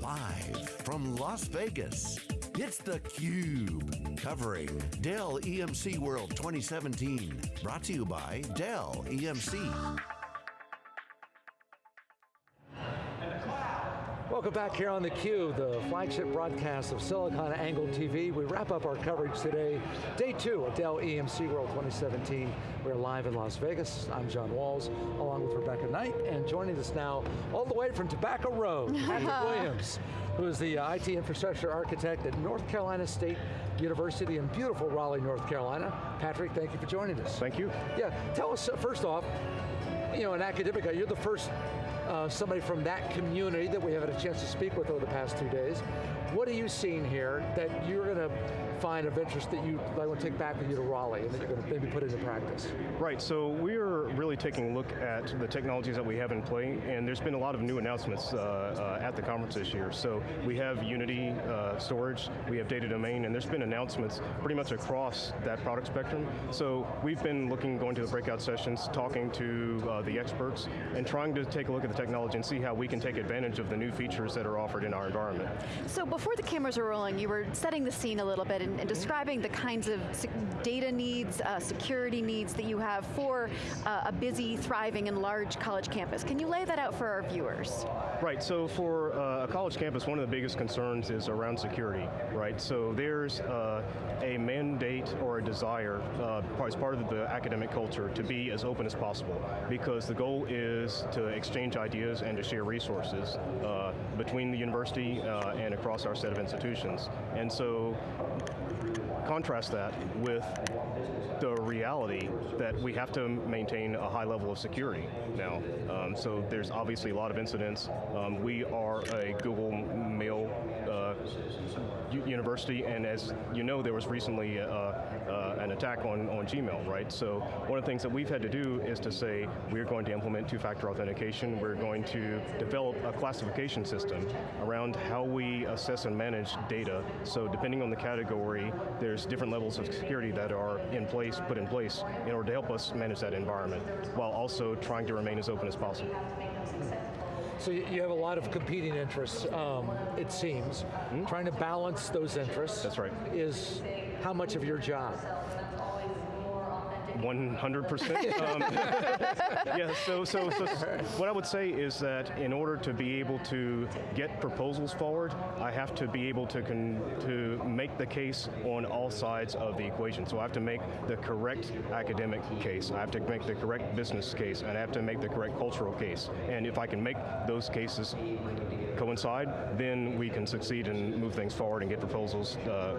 Live from Las Vegas, it's theCUBE. Covering Dell EMC World 2017. Brought to you by Dell EMC. Welcome back here on theCUBE, the flagship broadcast of SiliconANGLE TV. We wrap up our coverage today, day two of Dell EMC World 2017. We're live in Las Vegas. I'm John Walls, along with Rebecca Knight, and joining us now, all the way from Tobacco Road, Patrick Williams, who is the uh, IT infrastructure architect at North Carolina State University in beautiful Raleigh, North Carolina. Patrick, thank you for joining us. Thank you. Yeah, tell us, uh, first off, you know, an academic, you're the first uh, somebody from that community that we have had a chance to speak with over the past two days. What are you seeing here that you're going to find of interest that you might want to take back with you to Raleigh and that you're going to maybe put into practice? Right, so we're really taking a look at the technologies that we have in play, and there's been a lot of new announcements uh, uh, at the conference this year. So we have Unity uh, storage, we have data domain, and there's been announcements pretty much across that product spectrum. So we've been looking, going to the breakout sessions, talking to uh, the experts, and trying to take a look at the technology and see how we can take advantage of the new features that are offered in our environment. So before the cameras were rolling, you were setting the scene a little bit and, and describing the kinds of data needs, uh, security needs that you have for uh, a busy, thriving, and large college campus. Can you lay that out for our viewers? Right, so for uh, a college campus, one of the biggest concerns is around security, right? So there's uh, a mandate or a desire uh, as part of the academic culture to be as open as possible because the goal is to exchange ideas and to share resources uh, between the university and across our set of institutions. And so contrast that with the reality that we have to maintain a high level of security now. Um, so there's obviously a lot of incidents. Um, we are a Google Mail uh, university, and as you know, there was recently uh, uh, an attack on, on Gmail, right? So one of the things that we've had to do is to say, we're going to implement two-factor authentication, we're going to develop a classification system around how we assess and manage data. So depending on the category, there's different levels of security that are in place, put in place, in order to help us manage that environment, while also trying to remain as open as possible. So you have a lot of competing interests, um, it seems. Mm -hmm. Trying to balance those interests That's right. is how much of your job? 100%. um, yeah, so, so, so what I would say is that in order to be able to get proposals forward, I have to be able to, to make the case on all sides of the equation. So I have to make the correct academic case, I have to make the correct business case, and I have to make the correct cultural case. And if I can make those cases coincide, then we can succeed and move things forward and get proposals uh,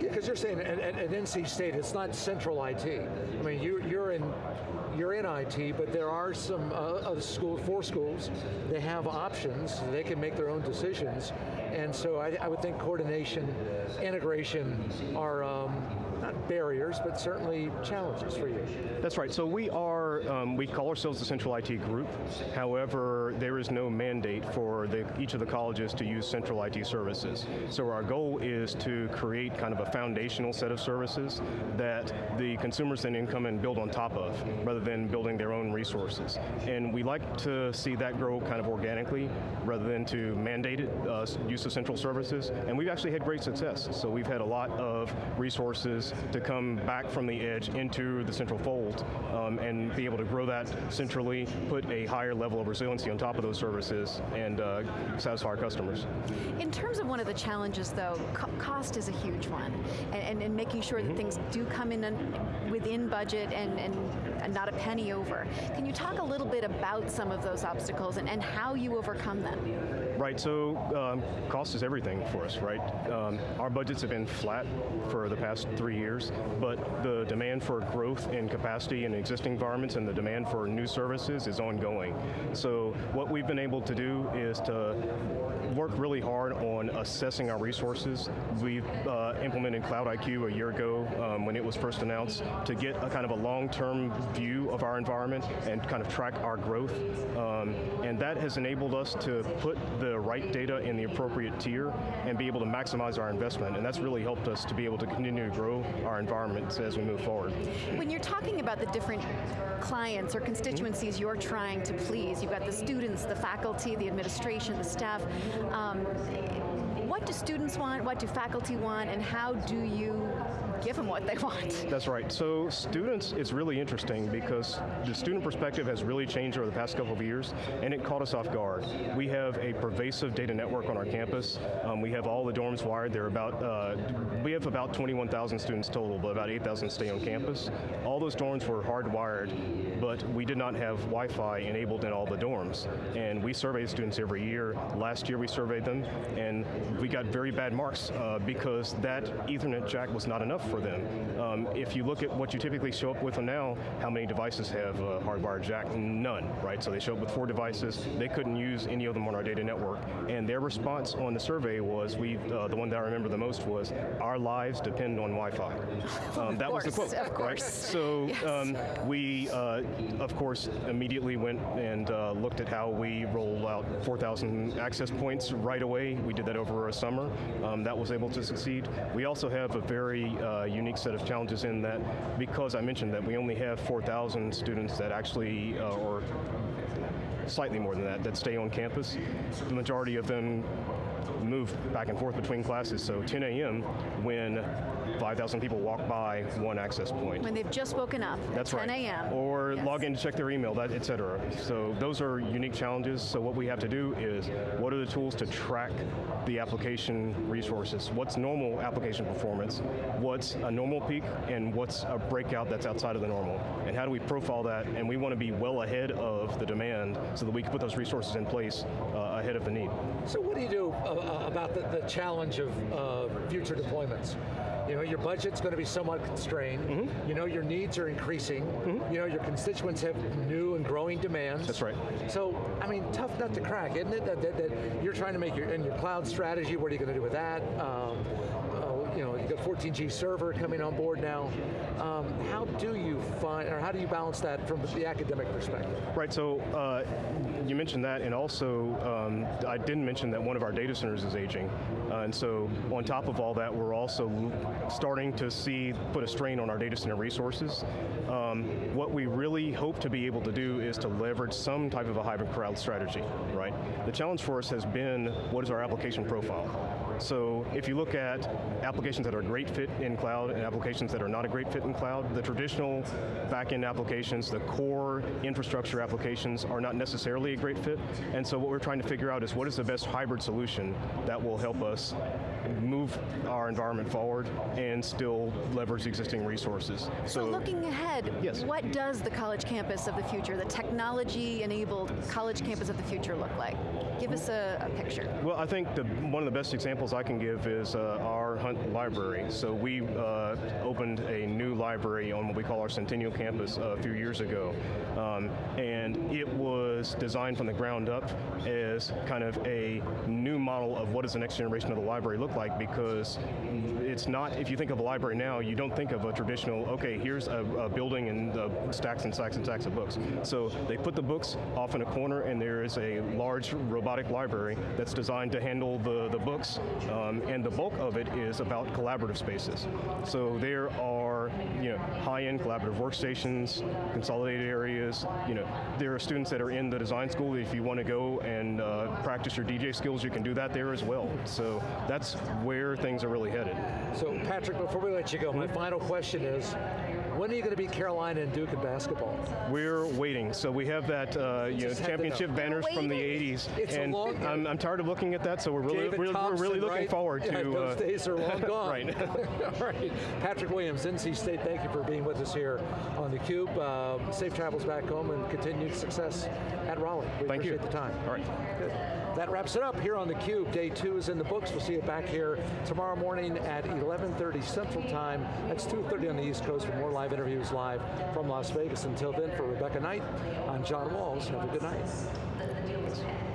because you're saying at, at, at, NC State, it's not central IT. I mean, you, you're in you're in IT, but there are some uh, other schools, four schools, they have options, they can make their own decisions, and so I, I would think coordination, integration are um, not barriers, but certainly challenges for you. That's right, so we are, um, we call ourselves the Central IT Group, however, there is no mandate for the, each of the colleges to use central IT services. So our goal is to create kind of a foundational set of services that the consumers then come and build on top of, rather than building their own resources. And we like to see that grow kind of organically, rather than to mandate it, uh, use of central services, and we've actually had great success. So we've had a lot of resources to come back from the edge into the central fold um, and be able to grow that centrally, put a higher level of resiliency on top of those services, and uh, satisfy our customers. In terms of one of the challenges though, co cost is a huge one, and, and, and making sure mm -hmm. that mm-hmm. things do come in within budget and, and not a penny over. Can you talk a little bit about some of those obstacles and, and how you overcome them? Right, so um, cost is everything for us, right? Um, our budgets have been flat for the past three years, but the demand for growth in capacity in existing environments and the demand for new services is ongoing. So what we've been able to do is to work really hard on assessing our resources. We've uh, implemented Cloud IQ a year ago um, when it was first announced to get a kind of a long-term view of our environment and kind of track our growth. Um, and that has enabled us to put the right data in the appropriate tier and be able to maximize our investment. And that's really helped us to be able to continue to grow our environments as we move forward. When you're talking about the different clients or constituencies mm -hmm. you're trying to please, you've got the students, the faculty, the administration, the staff. Um, what do students want? What do faculty want? And how do you give them what they want? That's right. So students, it's really interesting because the student perspective has really changed over the past couple of years, and it caught us off guard. We have a pervasive data network on our campus. Um, we have all the dorms wired. There about uh, we have about 21,000 students total, but about 8,000 stay on campus. All those dorms were hardwired, but we did not have Wi-Fi enabled in all the dorms. And we survey students every year. Last year we surveyed them, and we got very bad marks uh, because that Ethernet jack was not enough for them. Um, if you look at what you typically show up with now, how many devices have a hardwired jack? None, right? So they show up with four devices. They couldn't use any of them on our data network. And their response on the survey was, we, uh, the one that I remember the most was, our lives depend on Wi-Fi. Um, that course, was the quote, of right? course. So Yes. um, we, uh, of course, immediately went and uh, looked at how we roll out 4,000 access points right away. We did that over a summer. Um, that was able to succeed. We also have a very unique set of challenges in that because I mentioned that we only have 4,000 students that actually, uh, or slightly more than that, that stay on campus. The majority of them move back and forth between classes. So 10 a.m. when 5,000 people walk by one access point. When they've just woken up That's at right. 10 a.m. Or Yes. log in to check their email, that, et cetera. So those are unique challenges. So what we have to do is, what are the tools to track the application resources? What's normal application performance? What's a normal peak? And what's a breakout that's outside of the normal? And how do we profile that? And we want to be well ahead of the demand so that we can put those resources in place uh, ahead of the need. So what do you do uh, uh, about the, the challenge of uh, future deployments? You know, your budget's going to be somewhat constrained. Mm-hmm. You know, your needs are increasing. You know, your constituents have new and growing demands. That's right. So, I mean, tough nut to crack, isn't it? That, that, that you're trying to make your in your cloud strategy. What are you going to do with that? Um, you know, you got 14G server coming on board now. Um, how do you find, or how do you balance that from the academic perspective? Right, so uh, you mentioned that, and also um, I didn't mention that one of our data centers is aging. Uh, and so on top of all that, we're also starting to see, put a strain on our data center resources. Um, what we really hope to be able to do is to leverage some type of a hybrid cloud strategy, right? The challenge for us has been, what is our application profile? So if you look at applications that are a great fit in cloud and applications that are not a great fit in cloud, the traditional back-end applications, the core infrastructure applications are not necessarily a great fit. And so what we're trying to figure out is what is the best hybrid solution that will help us move our environment forward and still leverage existing resources. So looking ahead, Yes. what does the college campus of the future, the technology-enabled college campus of the future look like? Give us a, a picture. Well, I think the, one of the best examples I can give is uh, our Hunt Library. So we uh, opened a new library on what we call our Centennial campus a few years ago. Um, and it was designed from the ground up as kind of a new model of what does the next generation of the library look like because it's not, if you think of a library now, you don't think of a traditional, okay, here's a, a building and stacks and stacks and stacks of books. So they put the books off in a corner and there is a large robotic library that's designed to handle the, the books um, and the bulk of it is about collaborative spaces. So there are you know, high-end collaborative workstations, consolidated areas, you know, there are students that are in the design school, if you want to go and uh, practice your DJ skills, you can do that there as well. So that's where things are really headed. So, Patrick, before we let you go, my final question is, when are you going to beat Carolina and Duke in basketball? We're waiting. So we have that uh, you know, Just had to championship know. banners from the 80s, It's a and long- I'm, I'm tired of looking at that. So we're really David we're, we're really looking right? forward Yeah, to those uh, days are long gone. right. All right. Patrick Williams, NC State, thank you for being with us here on theCUBE. Uh, safe travels back home and continued success at Raleigh. We Thank you. appreciate the time. All right. Good. That wraps it up here on theCUBE. Day two is in the books. We'll see you back here tomorrow morning at 11.30 Central Time. That's 2.30 on the East Coast for more live interviews live from Las Vegas. Until then, for Rebecca Knight, I'm John Walls. Have a good night.